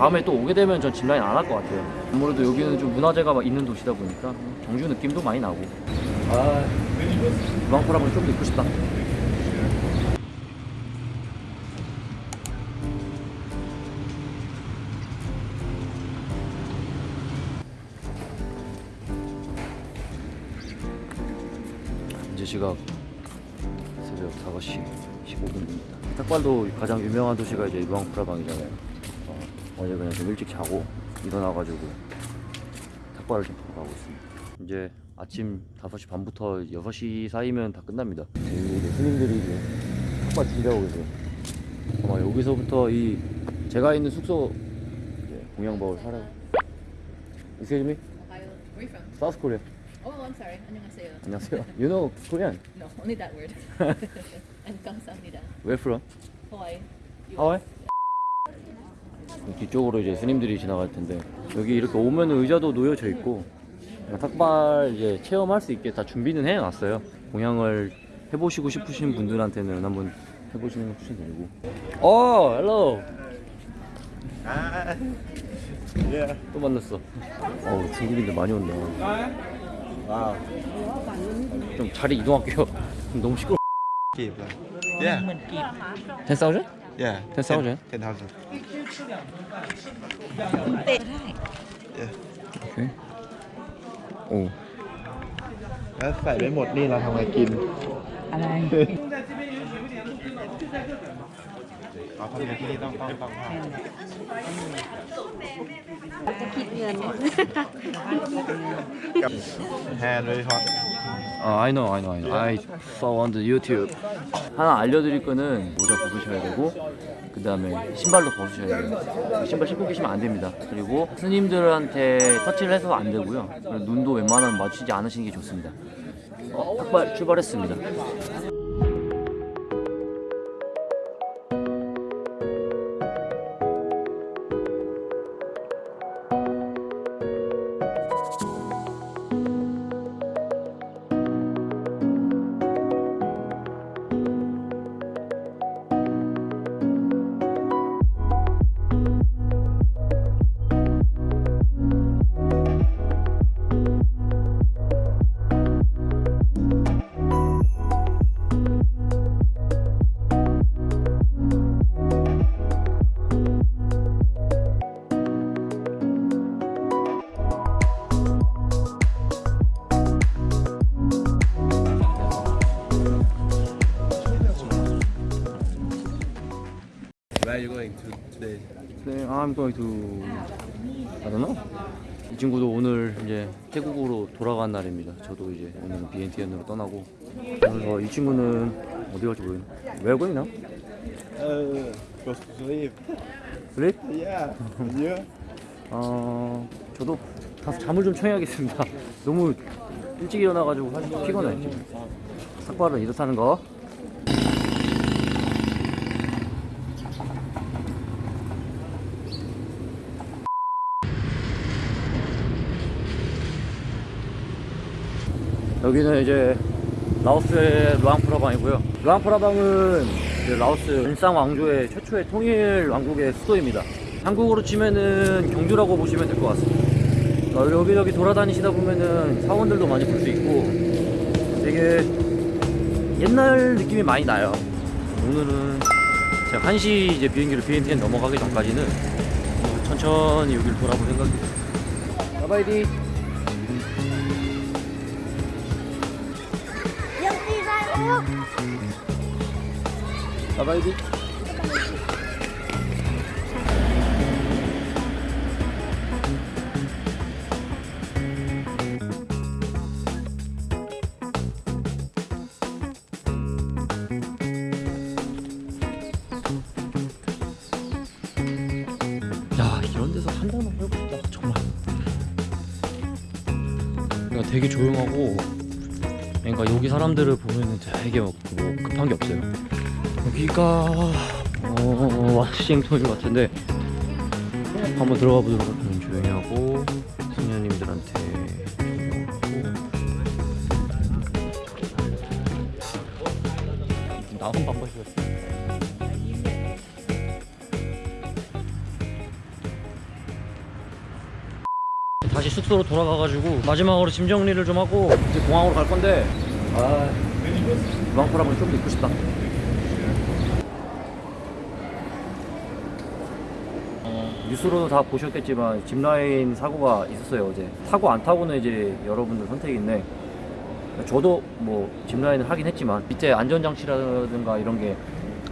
다음에 또 오게 되면 전 짚라인 안 할 것 같아요 아무래도 여기는 좀 문화재가 막 있는 도시다 보니까 경주 느낌도 많이 나고 아 루앙프라방이 좀더 있고 싶다 현재 시각 새벽 5시 15분입니다. 탁발도 가장 유명한 도시가 이제 루앙프라방이잖아요. 어, 어제 그냥 좀 일찍 자고 일어나가지고 탁발을 좀 보러 가고 있습니다. 이제 아침 5시 반부터 6시 사이면 다 끝납니다. 여기 이제 스님들이 이제 탁발 준비하고 계세요. 아마 여기서부터 이 제가 있는 숙소 이제 공양바울 살아요. Excuse me? Ohio. Where are you from? South Korea. Oh, I'm sorry. 안녕하세요. 안녕하세요. You know Korean? No, only that word. and 감사합니다. Where from? Hawaii. 하와이? 뒤쪽으로 이제 스님들이 지나갈 텐데 여기 이렇게 오면 의자도 놓여져 있고 탁발 이제 체험할 수 있게 다 준비는 해놨어요. 공양을 해보시고 싶으신 분들한테는 한번 해보시는 걸 추천드리고. 어, hello. Yeah. 또 만났어. 어우 중국인들 많이 온다. 좀 자리 이동할게요. 너무 시끄러. Keep lah. Yeah. 10,000? Yeah. 10,000? 10,000. 10, yeah. Okay. โอ้ แล้วใส่ไปหมดนี่เราทำไงกิน อะไร เราทำไงที่นี่ต้องต้องต้องห้าม จะคิดเงิน กับแฮร์ด้วยฮอต 아, I know, I know, I know. I saw on the YouTube. 하나 알려드릴 거는 모자 벗으셔야 되고, 그 다음에 신발도 벗으셔야 돼요. 신발 신고 계시면 안 됩니다. 그리고 스님들한테 터치를 해서 안 되고요. 그리고 눈도 웬만하면 마주치지 않으시는 게 좋습니다. 어, 탁발 출발했습니다. Are you going to today? 네, I'm going to I don't know. 이 친구도 오늘 이제 태국으로 돌아간 날입니다. 저도 이제 오늘 BNTN으로 떠나고 그래서 이 친구는 어디 갈지 모르겠네. Where going now? Uh, go to sleep. Sleep? Yeah. You? 어, 저도 가서 잠을 좀 청해야겠습니다. 너무 일찍 일어나가지고 사실 피곤해. 삭발은 이렇다는 거. 여기는 이제 라오스의 루앙프라방이고요. 루앙프라방은 라오스 일상 왕조의 최초의 통일 왕국의 수도입니다. 한국으로 치면은 경주라고 보시면 될 것 같습니다. 어, 여기저기 돌아다니시다 보면은 사원들도 많이 볼 수 있고 되게 옛날 느낌이 많이 나요. 오늘은 제가 1시 이제 비행기로 BNTN 넘어가기 전까지는 어, 천천히 여기를 돌아볼 생각입니다. 바바이디. 바바이디. 야 이런 데서 한 달만 싶다 정말 되게 조용하고 그러니까 여기 사람들을 보면은 되게 뭐 급한 게 없어요. 여기가 어 와싱턴인 것 같은데 한번 들어가 보도록 할게요 조용히 하고 조용하고. 나만 바빠지겠어 다시 숙소로 돌아가가지고 마지막으로 짐 정리를 좀 하고 이제 공항으로 갈 건데 아 루앙프라방이 좀더 있고 싶다. 어, 뉴스로도 다 보셨겠지만 짚라인 사고가 있었어요 어제. 타고 안 타고는 이제 여러분들 선택인데 저도 뭐 짚라인을 하긴 했지만 밑에 안전장치라든가 이런 게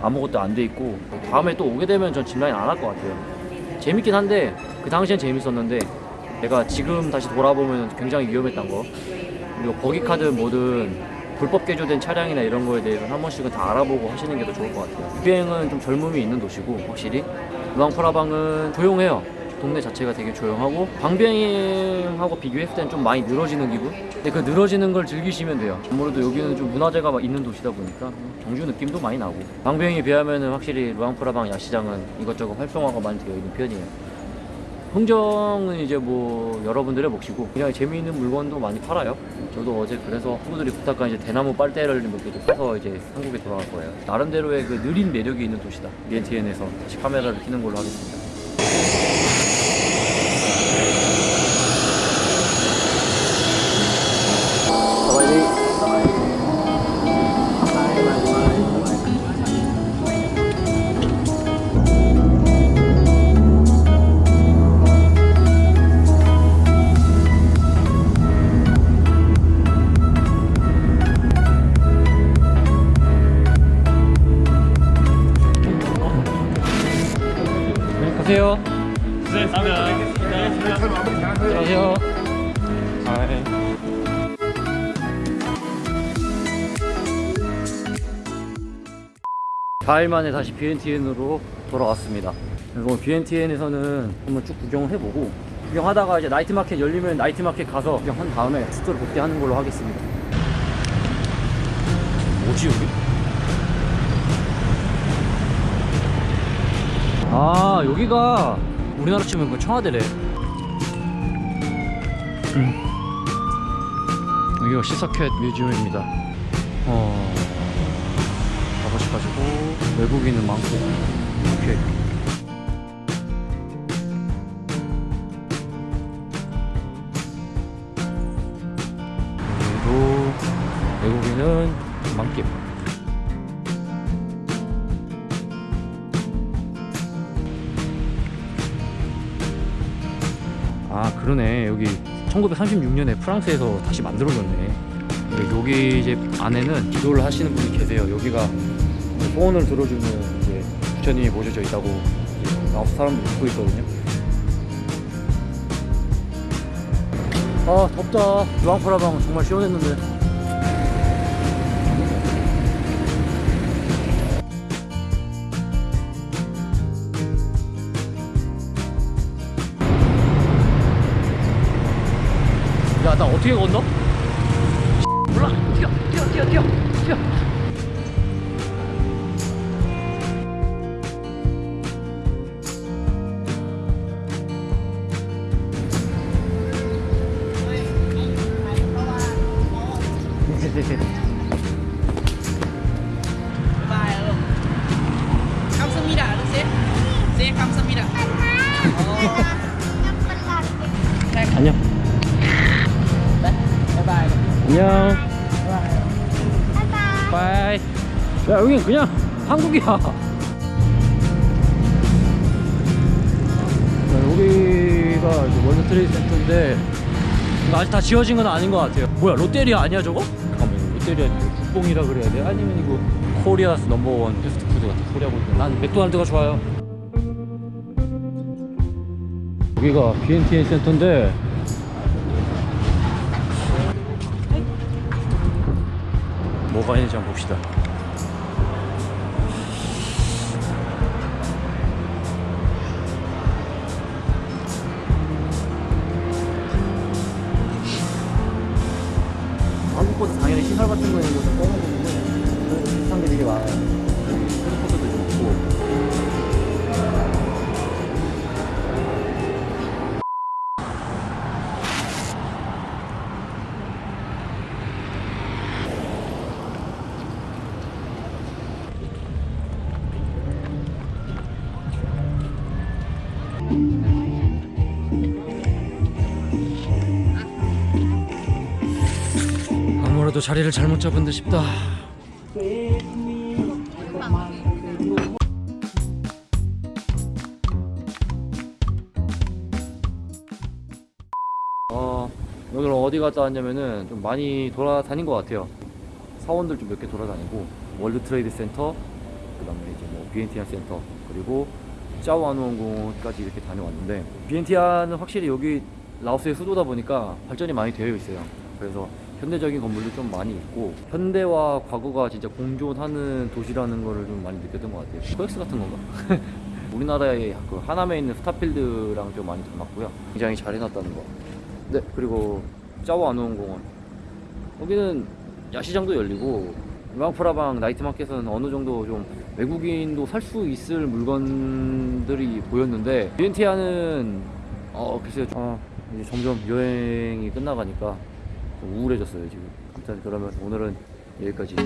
아무것도 안 돼 있고 다음에 또 오게 되면 전 짚라인 안 할 것 같아요. 재밌긴 한데 그 당시엔 재밌었는데 내가 지금 다시 돌아보면 굉장히 위험했던 거 그리고 버기카든 뭐든 불법 개조된 차량이나 이런 거에 대해서 한 번씩은 다 알아보고 하시는 게 더 좋을 것 같아요. 비행은 좀 젊음이 있는 도시고 확실히. 루앙프라방은 조용해요. 동네 자체가 되게 조용하고 방비행하고 비교했을 때는 좀 많이 늘어지는 기분? 근데 그 늘어지는 걸 즐기시면 돼요. 아무래도 여기는 좀 문화재가 막 있는 도시다 보니까 경주 느낌도 많이 나고. 방비행에 비하면 확실히 루앙프라방 야시장은 이것저것 활성화가 많이 되어 있는 편이에요 흥정은 이제 뭐 여러분들의 몫이고 그냥 재미있는 물건도 많이 팔아요. 저도 어제 그래서 친구들이 부탁한 이제 대나무 빨대를 몇개 사서 이제 한국에 돌아갈 거예요. 나름대로의 그 느린 매력이 있는 도시다. BNTN에서 다시 카메라를 켜는 걸로 하겠습니다 네, 가세요. 네, 가면. 안녕하세요. 사일 만에 다시 BNTN으로 돌아왔습니다. 그리고 BNTN에서는 한번 쭉 구경을 해보고 구경하다가 이제 나이트 마켓 열리면 나이트 마켓 가서 구경한 다음에 숙소를 복귀하는 걸로 하겠습니다. 뭐지 여기? 아 여기가 우리나라 치면 그 청와대래. 음. 여기가 시사캣 뮤지엄입니다. 어 가보셔가지고 외국인은 많고. 이렇게 여기도 외국인은 많게 그러네. 여기 1936년에 프랑스에서 다시 만들어졌네. 여기 이제 안에는 기도를 하시는 분이 계세요. 여기가 소원을 들어주는 이제 부처님이 모셔져 있다고 아홉 사람들 믿고 있거든요. 아 덥다. 루앙프라방 정말 시원했는데 야나 어떻게 건너? 몰라 뛰어 뛰어 뛰어 뛰어 뛰어 안녕. bye 야 여긴 그냥 한국이야. 자, 여기가 월드 트레이드 센터인데 아직 다 지어진 건 아닌 것 같아요. 뭐야 롯데리아 아니야 저거? 잠깐만 롯데리아 국뽕이라 그래야 돼? 아니면 이거 Korea's number one fast food 같은 코리아 고기 난 맥도날드가 좋아요. 여기가 비엔티안 센터인데 뭐가 있는지 한번 봅시다. 한국보다 당연히 시설 같은 거 있는 아무래도 자리를 잘못 잡은 듯 싶다. 어, 오늘 어디 갔다 왔냐면은 좀 많이 돌아다닌 것 같아요. 사원들 좀 몇 개 돌아다니고 월드 트레이드 센터, 그 다음에 이제 뭐 비엔티안 센터 그리고 짜오아누웡공원까지 이렇게 다녀왔는데 비엔티안은 확실히 여기 라오스의 수도다 보니까 발전이 많이 되어 있어요. 그래서 현대적인 건물도 좀 많이 있고 현대와 과거가 진짜 공존하는 도시라는 거를 좀 많이 느꼈던 것 같아요. 코엑스 같은 건가? 우리나라의 그 하남에 있는 스타필드랑 좀 많이 닮았고요. 굉장히 잘 해놨다는 거. 네, 그리고 짜오아누원공원. 여기는 야시장도 열리고 루앙프라방 나이트마켓은 어느 정도 좀 외국인도 살 수 있을 물건들이 보였는데 비엔티아는 어 글쎄요 아, 이제 점점 여행이 끝나가니까 좀 우울해졌어요 지금. 일단 그러면 오늘은 여기까지